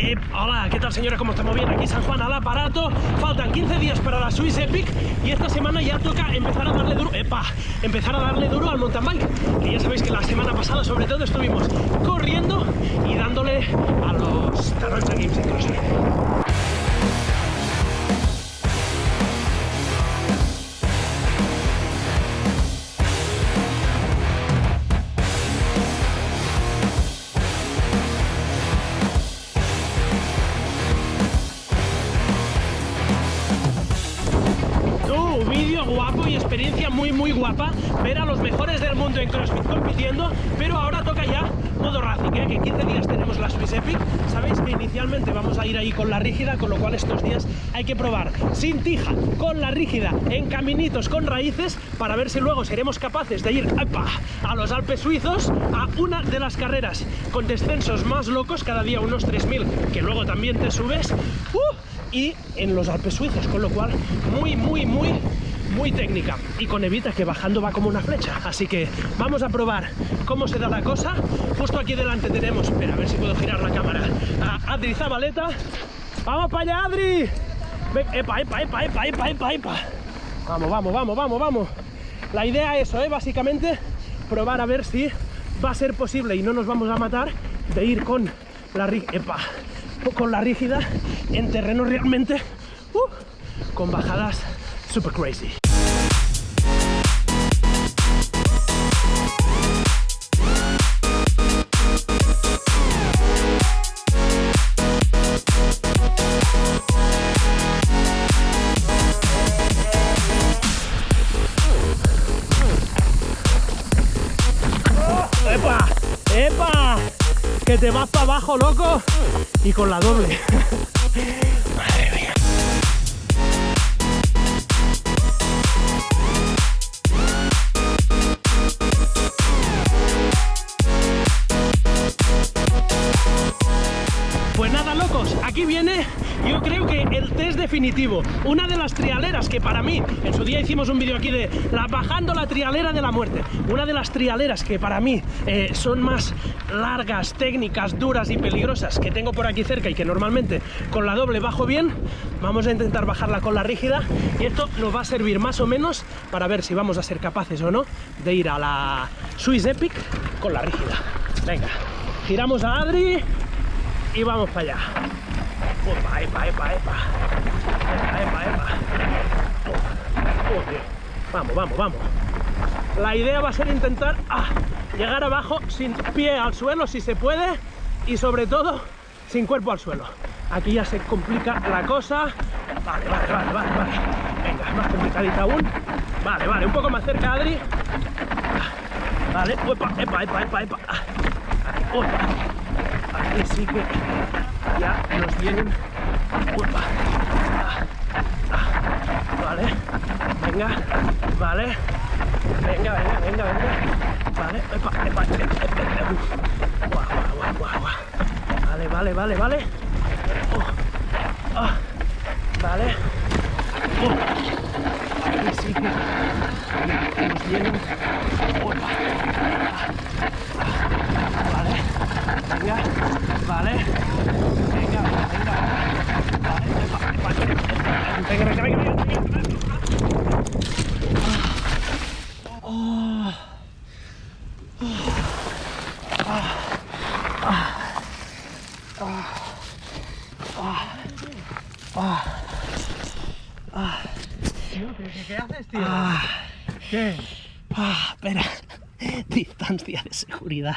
Eh, hola, ¿qué tal señora? ¿Cómo estamos? Bien, aquí San Juan al aparato. Faltan 15 días para la Swiss Epic y esta semana ya toca empezar a darle duro, epa, empezar a darle duro al mountain bike. Que ya sabéis que la semana pasada sobre todo estuvimos corriendo y dándole a los Taronja Games de muy guapa ver a los mejores del mundo en CrossFit compitiendo, pero ahora toca ya modo Racing, ¿eh? que en 15 días tenemos la Swiss Epic, sabéis que inicialmente vamos a ir ahí con la rígida, con lo cual estos días hay que probar sin tija, con la rígida, en caminitos con raíces, para ver si luego seremos capaces de ir a los Alpes suizos, a una de las carreras con descensos más locos, cada día unos 3.000, que luego también te subes, ¡uh! y en los Alpes suizos, con lo cual muy, muy, muy, muy técnica. Y con Evita que bajando va como una flecha. Así que vamos a probar cómo se da la cosa. Justo aquí delante tenemos, espera, a ver si puedo girar la cámara, a Adri Zabaleta. ¡Vamos para allá, Adri! Epa, epa, epa, epa, epa, epa. Vamos, vamos, vamos, vamos, vamos. La idea es eso, ¿eh? básicamente, probar a ver si va a ser posible y no nos vamos a matar de ir con la epa, con la rígida en terreno realmente uh, con bajadas super crazy. ¡Epa! ¡Epa! Que te vas para abajo, loco. Y con la doble. Madre mía. Pues nada, locos, aquí viene yo creo que el test definitivo. Una de las trialeras que para mí, en su día hicimos un vídeo aquí de la, bajando la trialera de la muerte. Una de las trialeras que para mí eh, son más largas, técnicas, duras y peligrosas que tengo por aquí cerca y que normalmente con la doble bajo bien. Vamos a intentar bajarla con la rígida y esto nos va a servir más o menos para ver si vamos a ser capaces o no de ir a la Swiss Epic con la rígida. Venga, giramos a Adri y vamos para allá. Opa, epa, epa, epa. Vamos, vamos, vamos. La idea va a ser intentar ah, llegar abajo sin pie al suelo si se puede y sobre todo sin cuerpo al suelo. Aquí ya se complica la cosa. Vale, vale, vale, vale, vale. Venga, más complicadita aún. Vale, vale, un poco más cerca, Adri. Vale, epa, epa, epa, epa, epa. Opa. Aquí sí que ya nos vienen. Uepa. Vale. Venga. Vale. Venga, venga, venga, venga. Vale. Epa, epa, epa, epa. Guau, guau, guau, guau. Vale, vale, vale, vale. Oh. Ah. Vale. Oh. Aquí sí que nos vienen. Uepa. Venga. Vale. Venga, venga. Vale. Venga, venga, venga, venga, venga. ¿Qué haces, tío? Ah, ¿Qué? ah, espera. Distancia de seguridad.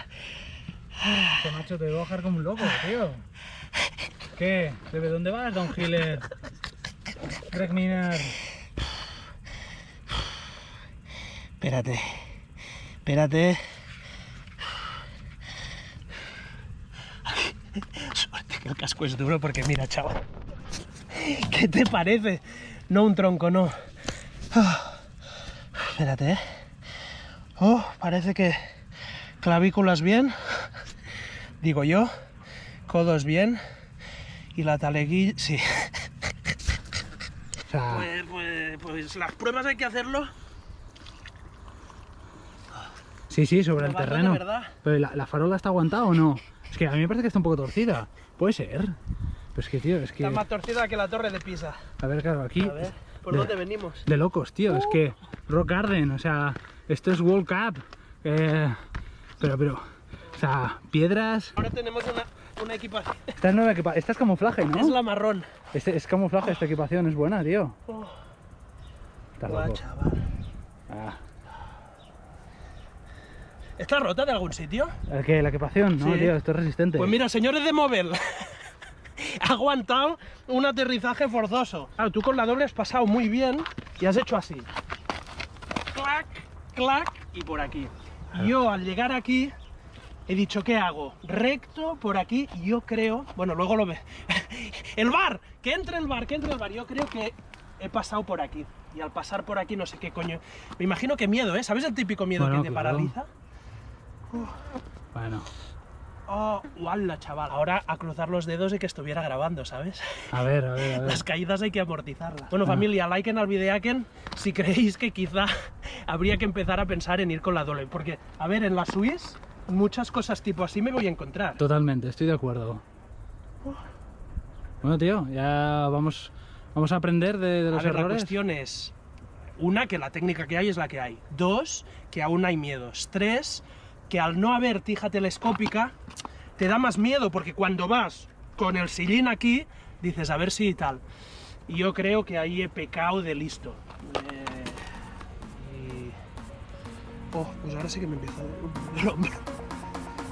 Este macho te voy a bajar como un loco, tío. ¿Qué? ¿De dónde vas, Don Hiller? Greg Miner. Espérate. Espérate. Suerte que el casco es duro porque mira, chaval. ¿Qué te parece? No un tronco, no. Ah, Espérate, ¿eh? Oh, parece que clavículas bien. Digo yo. Codos bien. Y la taleguilla... Sí. O sea, Pues, pues, pues las pruebas hay que hacerlo. sí, sí, sobre el terreno. Pero ¿la, la farola está aguantada o no? Es que a mí me parece que está un poco torcida. Puede ser. Pero es que, tío, es que... Está más torcida que la torre de Pisa. A ver, claro, aquí... A ver, ¿por de- dónde venimos? De locos, tío. Es que Rock Garden, o sea, esto es World Cup. eh, pero, pero, sea, piedras. Ahora tenemos una, una equipación. Esta es nueva equipa- Esta es camuflaje, ¿no? Es la marrón. Este es camuflaje, esta equipación es buena, tío. Oh, Está guau, loco. chaval. Ah, ¿Está rota de algún sitio? ¿el qué? La equipación, no, Sí. tío, esto es resistente. Pues mira, señores de Movel, ha aguantado un aterrizaje forzoso. Claro, tú con la doble has pasado muy bien y has hecho así. Clac, clac y por aquí. Yo al llegar aquí he dicho, ¿qué hago? Recto por aquí yo creo, bueno, luego lo ve. el bar, que entre el bar, que entre el bar. Yo creo que he pasado por aquí. Y al pasar por aquí no sé qué coño. Me imagino que miedo, ¿eh? ¿Sabes el típico miedo Bueno, que te claro. paraliza? Bueno, Oh, ¡Wala, chaval! Ahora a cruzar los dedos y que estuviera grabando, ¿sabes? a ver, a ver, a ver. Las caídas hay que amortizarlas. Bueno, Ah. familia, liken al videaken si creéis que quizá habría que empezar a pensar en ir con la doble. Porque, a ver, en la Swiss, muchas cosas tipo así me voy a encontrar. Totalmente, estoy de acuerdo. Bueno, tío, ya vamos, vamos a aprender de, de A los ver, la errores. cuestión es, una, que la técnica que hay es la que hay. Dos, que aún hay miedos. Tres, que al no haber tija telescópica, te da más miedo, porque cuando vas con el sillín aquí, dices, a ver si tal. Y yo creo que ahí he pecado de listo. Eh, y- Oh, pues ahora sí que me empieza a doler el hombro.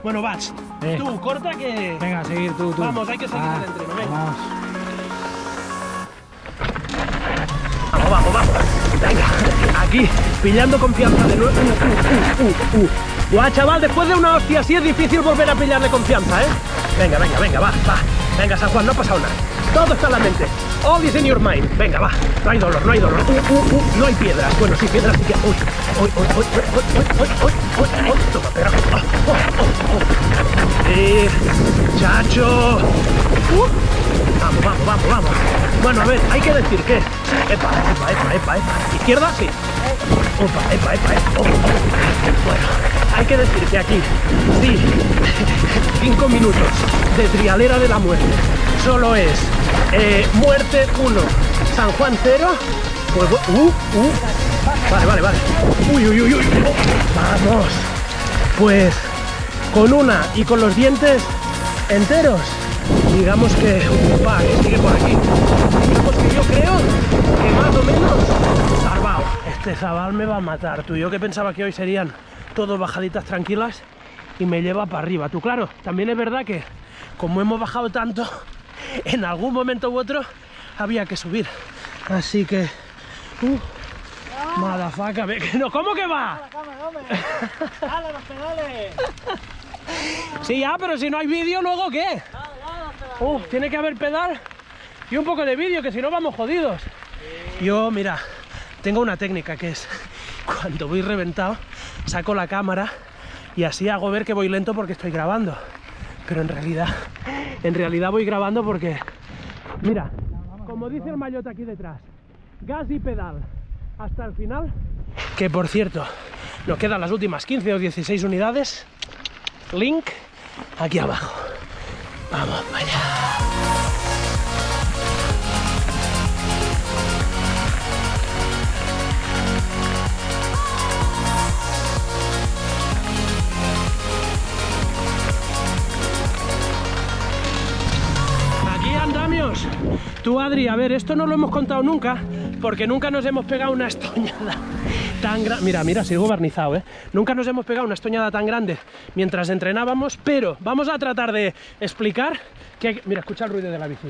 Bueno, Bach, Eh. tú, corta que... Venga, seguir tú, tú. Vamos, hay que seguir el entreno, venga. Vamos. Vamos, vamos, vamos. Venga, aquí, pillando confianza de nuevo. Uh, uh, uh, uh. Guau, chaval, después de una hostia así es difícil volver a pillarle confianza, ¿eh? Venga, venga, venga, va, va. Venga, San Juan, no ha pasado nada. Todo está en la mente. All is in your mind. Venga, va. No hay dolor, no hay dolor. Uh, uh, uh. No hay piedras. Bueno, sí, piedras sí que... Uy, uy, uy, uy, uy, uy, uy, uy, Toma, pero... Oh, oh, oh, oh. eh, chacho. Uh. Vamos, vamos, vamos, vamos. Bueno, a ver, hay que decir que... Epa, epa, epa, epa, epa. Izquierda, sí. Opa, epa, epa, epa. Oh, oh. Bueno hay que decir que aquí, sí, 5 minutos de trialera de la muerte, Solo es eh, muerte 1, San Juan 0. Pues, uh, uh. Vale, vale, vale. Uy, uy, uy, uy. Vamos. Pues con una y con los dientes enteros, digamos que, que sigue por aquí. Digamos que yo creo que más o menos salvado. Este zabal me va a matar, tú. Yo que pensaba que hoy serían todos bajaditas tranquilas y me lleva para arriba. Tú, claro, también es verdad que como hemos bajado tanto, en algún momento u otro había que subir. Así que, uh, madafaca, no, ¿cómo que va? ¡Dale los pedales! Sí, ya, pero si no hay vídeo, ¿luego qué? Uf, tiene que haber pedal y un poco de vídeo, que si no vamos jodidos. Yo, mira, tengo una técnica que es, cuando voy reventado, saco la cámara y así hago ver que voy lento porque estoy grabando. Pero en realidad, en realidad voy grabando porque, mira, como dice el mayote aquí detrás, gas y pedal hasta el final. Que por cierto, nos quedan las últimas 15 o 16 unidades. Link aquí abajo. Vamos allá. Tú, Adri, a ver, esto no lo hemos contado nunca, porque nunca nos hemos pegado una estoñada tan grande. Mira, mira, sigo barnizado, ¿eh? Nunca nos hemos pegado una estoñada tan grande mientras entrenábamos, pero vamos a tratar de explicar que hay Mira, escucha el ruido de la bici.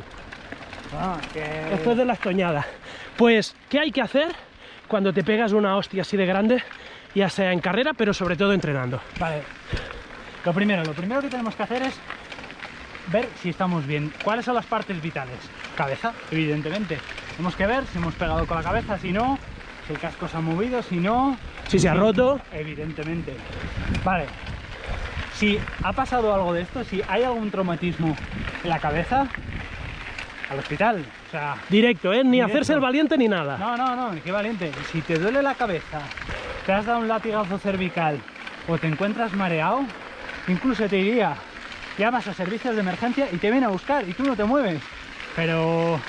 Ah, que... Esto es de la estoñada. Pues, ¿qué hay que hacer cuando te pegas una hostia así de grande, ya sea en carrera, pero sobre todo entrenando? Vale. Lo primero, lo primero que tenemos que hacer es ver si estamos bien. ¿Cuáles son las partes vitales? Cabeza, evidentemente. Tenemos que ver si hemos pegado con la cabeza, si no, si el casco se ha movido, si no. Si se ha roto, Evidentemente. Vale. Si ha pasado algo de esto, si hay algún traumatismo en la cabeza, al hospital. O sea, directo, ¿eh? Ni Directo. hacerse el valiente ni nada. no, no, no, qué valiente. Si te duele la cabeza, te has dado un latigazo cervical o te encuentras mareado, incluso te diría llamas a servicios de emergencia y te viene a buscar y tú no te mueves. Pero,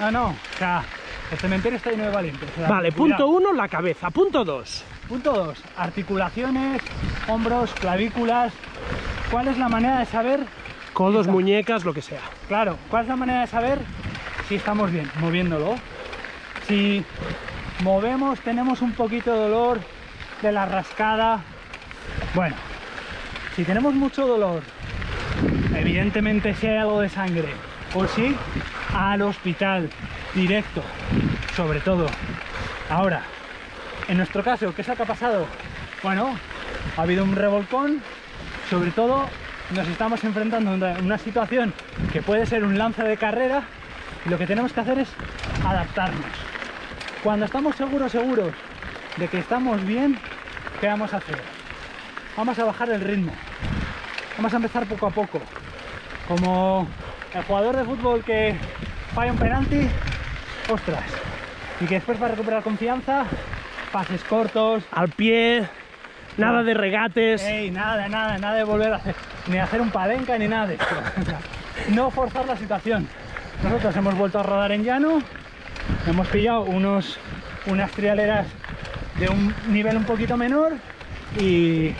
no, no, o sea, el cementerio está lleno de valientes. o sea, Vale, cuidado. punto uno, la cabeza. Punto dos. Punto 2. Articulaciones, hombros, clavículas. ¿Cuál es la manera de saber? Codos, Está. muñecas, lo que sea. Claro, ¿cuál es la manera de saber si estamos bien? Moviéndolo. Si movemos, tenemos un poquito de dolor de la rascada. Bueno, si tenemos mucho dolor, evidentemente si hay algo de sangre, o sí, al hospital, directo, sobre todo. Ahora, en nuestro caso, ¿qué es lo que ha pasado? Bueno, ha habido un revolcón, sobre todo nos estamos enfrentando a una- situación que puede ser un lance de carrera y lo que tenemos que hacer es adaptarnos. Cuando estamos seguros, seguros de que estamos bien, ¿qué vamos a hacer? Vamos a bajar el ritmo. Vamos a empezar poco a poco. Como el jugador de fútbol que falla un penalti, ostras, y que después va a recuperar confianza, pases cortos, Al pie, nada de regates. Ey, nada, nada, nada de volver a hacer, ni hacer un palenca ni nada de esto. No forzar la situación. Nosotros hemos vuelto a rodar en llano, hemos pillado unos, unas trialeras de un nivel un poquito menor y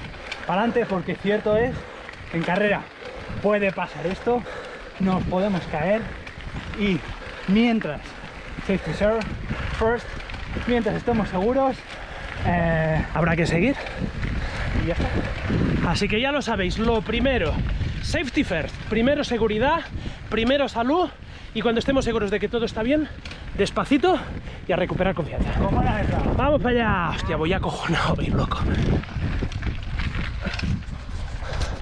para adelante porque cierto es, en carrera puede pasar esto, nos podemos caer y mientras, safety first, mientras estemos seguros, eh, Habrá que seguir. y ya está. Así que ya lo sabéis, lo primero, safety first, primero seguridad, primero salud y cuando estemos seguros de que todo está bien, despacito y a recuperar confianza. Vamos para allá. Hostia, voy acojonado, voy loco.